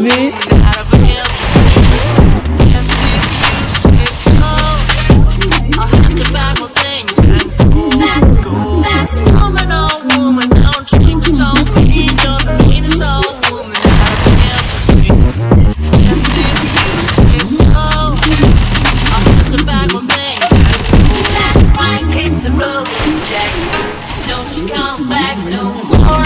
Me? come back no more.